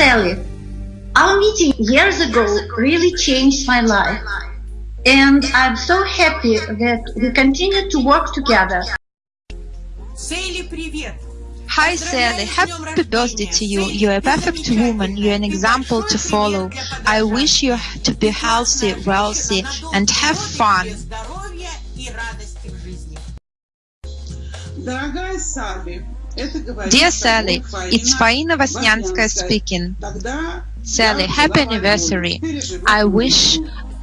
Sally, our meeting years ago really changed my life. And I'm so happy that we continue to work together. Сейли, привет! Hi Sally, happy birthday to you. You're a perfect woman. You're an example to follow. I wish you to be healthy, wealthy, and have fun. Здоровья и радости в жизни. Дорогая Салли, это говорит Dear Sally, it's Faina Vasnyanskaya speaking. Sally, happy anniversary. I wish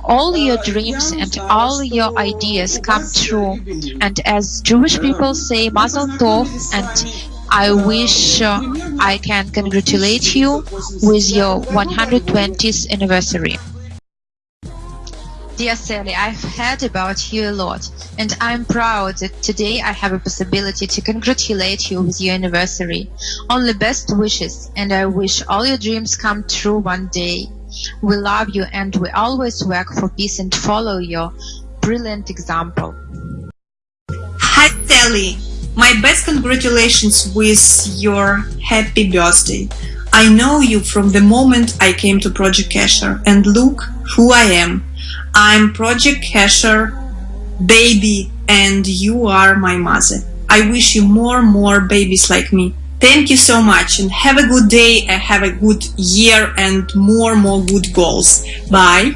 all your dreams and all your ideas come true. And as Jewish people say, Mazel Tov, and I wish uh, I can congratulate you with your 120th anniversary. Dear Sally, I've heard about you a lot, and I'm proud that today I have a possibility to congratulate you with your anniversary. Only best wishes, and I wish all your dreams come true one day. We love you, and we always work for peace and follow your brilliant example. Hi Sally, my best congratulations with your happy birthday. I know you from the moment I came to Project Kesher and look who I am. I'm Project Kesher baby and you are my mother. I wish you more and more babies like me. Thank you so much and have a good day and have a good year and more more good goals. Bye.